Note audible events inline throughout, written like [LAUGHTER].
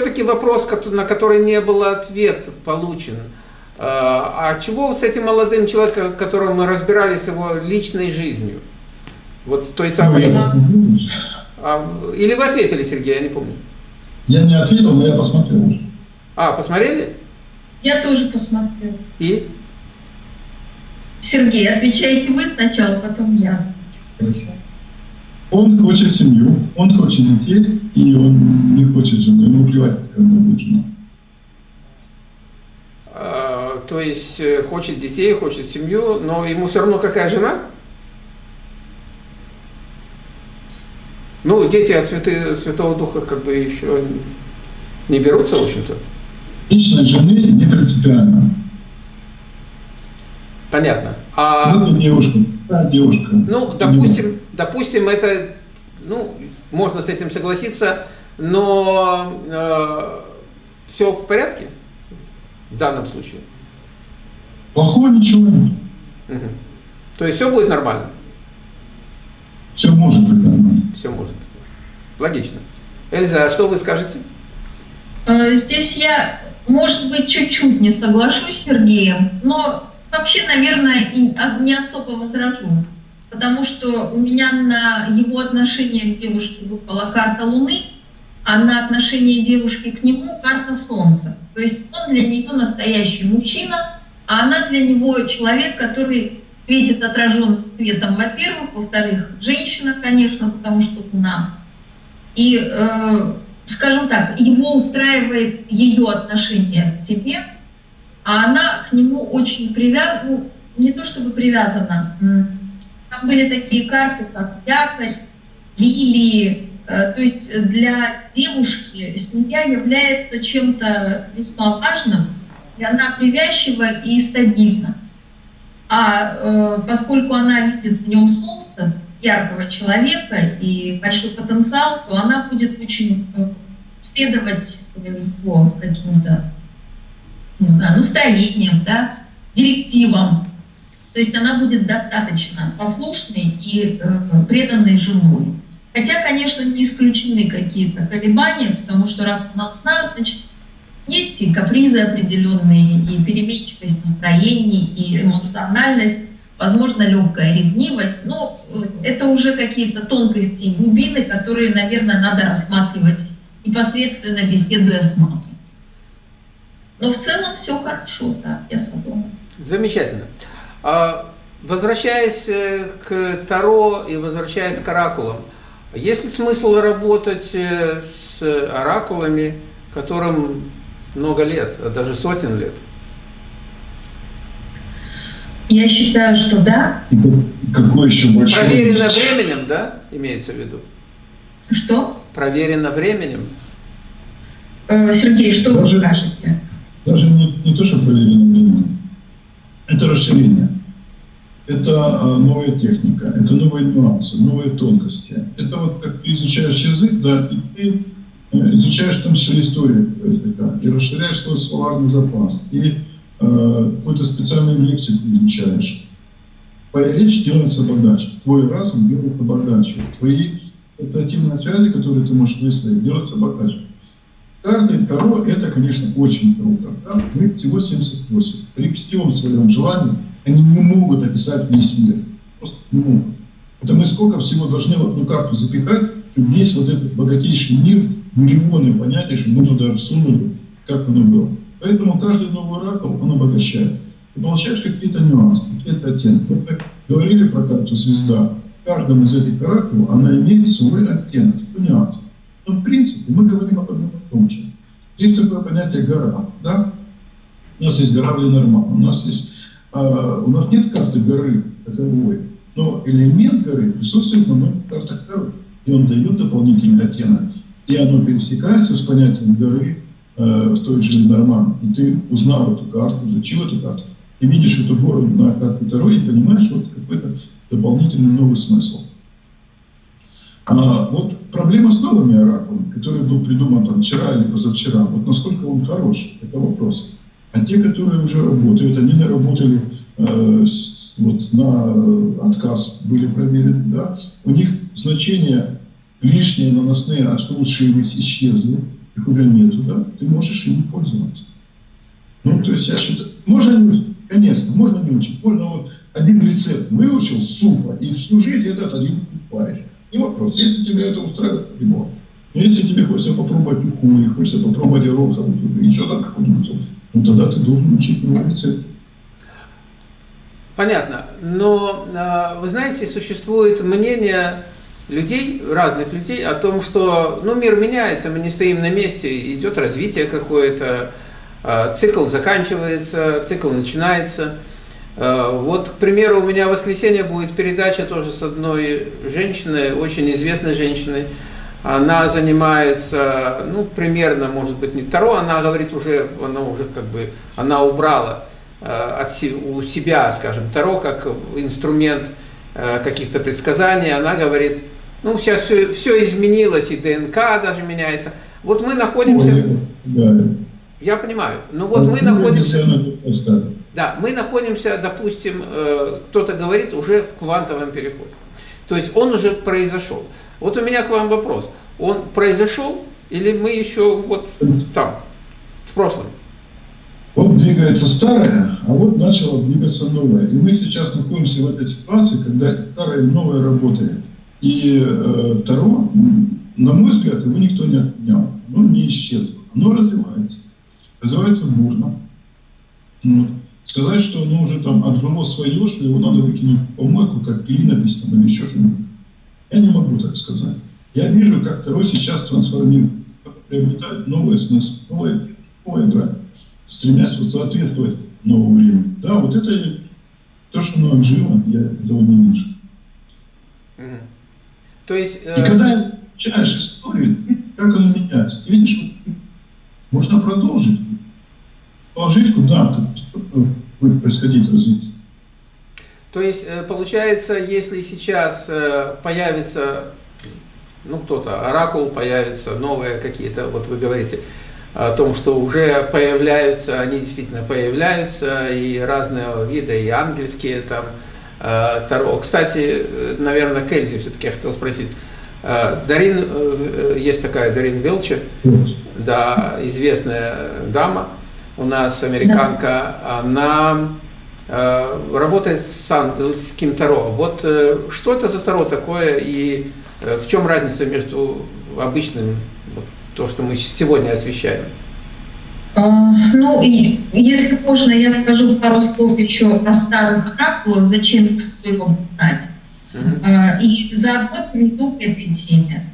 все-таки вопрос, на который не был ответ получен. А, а чего с этим молодым человеком, которого мы разбирались его личной жизнью? Вот той самой... Ну, а, или вы ответили, Сергей, я не помню. Я не ответил, но я посмотрел. А, посмотрели? Я тоже посмотрел. И? Сергей, отвечаете вы сначала, потом я. Хорошо. Он хочет семью, он хочет детей, и он не хочет жену, ему плевать, какая она будет жена. А, то есть э, хочет детей, хочет семью, но ему все равно какая жена? Ну, дети от святы, Святого Духа как бы еще не берутся, в общем-то. Личной жены не принципиально. Понятно. А... Ну, девушка. Да, девушка. Ну, допустим, допустим, это, ну, можно с этим согласиться, но э, все в порядке в данном случае? Плохого ничего нет. Угу. То есть все будет нормально? Все может быть нормально. Все может быть. Логично. Эльза, а что вы скажете? Э, здесь я, может быть, чуть-чуть не соглашусь с Сергеем, но вообще, наверное, не особо возражу. Потому что у меня на его отношение к девушке выпала карта Луны, а на отношение девушки к нему карта Солнца. То есть он для нее настоящий мужчина, а она для него человек, который светит отраженным светом, во-первых, во-вторых, женщина, конечно, потому что Луна. И, э, скажем так, его устраивает ее отношение к себе, а она к нему очень привязана, ну, не то чтобы привязана, были такие карты, как якорь, лилии, э, то есть для девушки семья является чем-то весьма важным, и она привязчива и стабильна. А э, поскольку она видит в нем солнце, яркого человека и большой потенциал, то она будет очень э, следовать его каким-то, не знаю, настроениям, да, директивам, то есть она будет достаточно послушной и э, преданной женой. Хотя, конечно, не исключены какие-то колебания, потому что раз она одна, значит, есть и капризы определенные, и переменчивость настроений, и эмоциональность, возможно, легкая ревнивость. Но э, это уже какие-то тонкости и глубины, которые, наверное, надо рассматривать непосредственно беседуя с мамой. Но в целом все хорошо, да, я согласна. Замечательно. А, возвращаясь э, к Таро и возвращаясь к оракулам, есть ли смысл работать э, с оракулами, которым много лет, а даже сотен лет? Я считаю, что да. Какой еще больше? Проверено временем, да, имеется в виду? Что? Проверено временем. Э, Сергей, что даже, вы скажете? Даже не, не то, что проверено временем. Это расширение. Это а, новая техника, это новые нюансы, новые тонкости. Это вот как ты изучаешь язык, да, и ты э, изучаешь в том числе историю языка, и расширяешь свой словарный запас, и э, какую-то специальную лексику изучаешь. Твоя речь делается богаче, твой разум делается богаче, твои ассоциативные связи, которые ты можешь выстроить, делаются богаче. Карты Таро – это, конечно, очень круто. Да? Мы всего 78. При всем своем желании они не могут описать весь мир. Просто не могут. Это мы сколько всего должны в одну карту запихать, чтобы весь вот этот богатейший мир, миллионы понятий, чтобы мы туда всунули, как оно было. Поэтому каждый новый оракул, он обогащает. Ты получаешь какие-то нюансы, какие-то оттенки. Вот мы говорили про карту звезда. В каждом из этих оракулов она имеет свой оттенок, свой нюанс. Но в принципе мы говорим об одном и том же. Есть такое понятие гора. Да? У нас есть гора Ленорман, у нас есть а, у нас нет карты горы таковой, но элемент горы присутствует на многих картах горы, и он дает дополнительный оттенок. И оно пересекается с понятием горы э, в той же Ленорман. И ты узнал эту карту, изучил эту карту, и видишь эту гору на карте второй и понимаешь вот какой-то дополнительный новый смысл. А вот проблема с новыми оракулами, который был придуман там вчера или позавчера, вот насколько он хорош, это вопрос. А те, которые уже работают, они наработали э, вот, на отказ, были проверены, да, у них значения лишние наносные, а что лучше исчезли. их уже нету, да, ты можешь им пользоваться. Ну, то есть я считаю, можно не учить, конечно, можно не учить, можно вот один рецепт выучил супа, и всю жизнь этот один покупаешь. Не вопрос, если тебе это устраивает, либо. Но если тебе хочется попробовать уху, и хочется попробовать гороховую, еще там какой-нибудь, ну тогда ты должен учить новый рецепт. Понятно. Но, а, вы знаете, существует мнение людей, разных людей, о том, что ну, мир меняется, мы не стоим на месте, идет развитие какое-то, а, цикл заканчивается, цикл начинается. А, вот, к примеру, у меня в воскресенье будет передача тоже с одной женщиной, очень известной женщиной. Она занимается, ну, примерно, может быть, не Таро, она говорит уже, она уже как бы, она убрала Э, от, у себя, скажем, Таро как инструмент э, каких-то предсказаний, она говорит, ну сейчас все, все изменилось, и ДНК даже меняется. Вот мы находимся... Да. Я понимаю, но вот мы находимся... Да, мы находимся, допустим, э, кто-то говорит, уже в квантовом переходе. То есть он уже произошел. Вот у меня к вам вопрос. Он произошел или мы еще вот там, в прошлом? Вот двигается старое, а вот начало двигаться новое. И мы сейчас находимся в этой ситуации, когда старое и новое работает. И э, второе, на мой взгляд, его никто не отменял. Оно не исчезло. Оно развивается. Развивается бурно. Сказать, что оно уже там отжило свое, что его надо выкинуть в помойку, как клинопись там, или еще что-нибудь. Я не могу так сказать. Я вижу, как второй сейчас трансформирует, приобретает новый смысл, новое, новое играть стремясь вот соответствовать новому времени. Да, вот это то, что оно отжило, я этого не вижу. То есть, э... И когда читаешь историю, как оно меняется, ты видишь, можно продолжить, положить куда будет происходить развитие. То есть, э, получается, если сейчас э, появится, ну, кто-то, оракул появится, новые какие-то, вот вы говорите, о том, что уже появляются, они действительно появляются, и разные виды, и ангельские там, э, Таро. Кстати, наверное, Кельзи все-таки я хотел спросить. Дарин, есть такая Дарин Вилчи, да, известная дама, у нас американка, она работает с ангельским Таро. Вот что это за Таро такое и в чем разница между обычным то, что мы сегодня освещаем? А, ну, и, если можно, я скажу пару слов еще о старых оракулах, зачем стоит его знать. Uh-huh. И заодно приду к этой теме.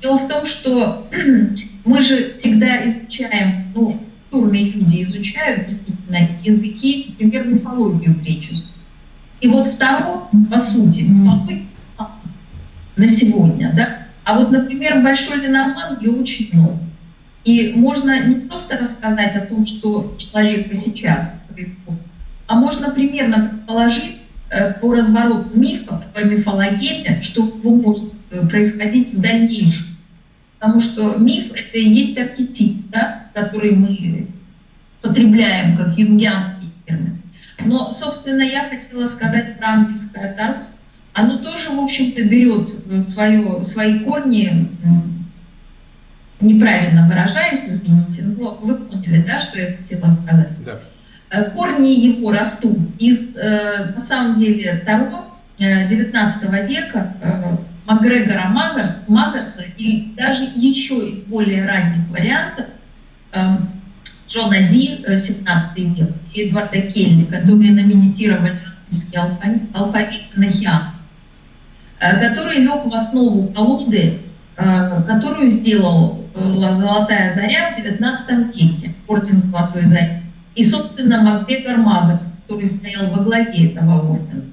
Дело в том, что [CLEARS THROAT] мы же всегда изучаем, ну, культурные люди изучают действительно языки, например, мифологию греческую. И вот второе, по сути, на сегодня, да, а вот, например, Большой Ленорман ее очень много. И можно не просто рассказать о том, что человека сейчас происходит, а можно примерно предположить э, по развороту мифа, по мифологии, что может э, происходить в дальнейшем. Потому что миф – это и есть архетип, да, который мы потребляем как юнгианский термин. Но, собственно, я хотела сказать про ангельское таро, оно тоже, в общем-то, берет э, свое, свои корни, неправильно выражаюсь, извините, но вы поняли, да, что я хотела сказать. Да. Э, корни его растут из, э, на самом деле, Таро 19 века, Макгрегора Мазерс, Мазерса, и даже еще из более ранних вариантов, Джона Ди, 17 век, и Эдварда Келли, которые номинировали ангельский алфавит, алфавит енохианс. Э, который лег в основу колоды, э, которую сделала Золотая Заря в XIX веке, орден Золотой Зари. И, собственно, Макгрегор Мазерс, который стоял во главе этого ордена.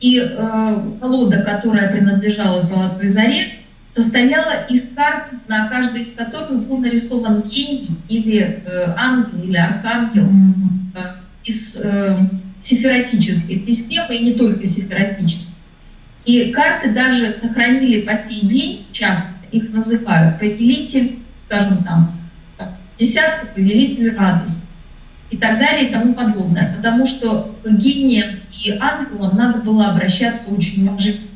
И э, колода, которая принадлежала Золотой Заре, состояла из карт, на каждой из которых был нарисован гений или э, ангел или архангел э, из э, сифератической системы, и не только сифератической. И карты даже сохранили по сей день, часто их называют повелитель, скажем там, десятка, повелитель радости и так далее и тому подобное. Потому что к гениям и ангелам надо было обращаться очень уважительно.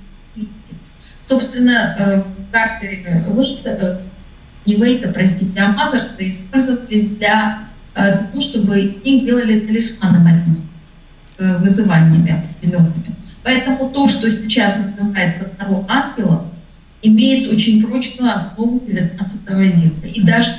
Собственно, э, карты Вейта, не вейта, простите, а мазерты использовались для э, того, чтобы их делали талисманами, э, вызываниями определенными. Поэтому то, что сейчас называют Таро ангелов, имеет очень прочную основу XIX века и даже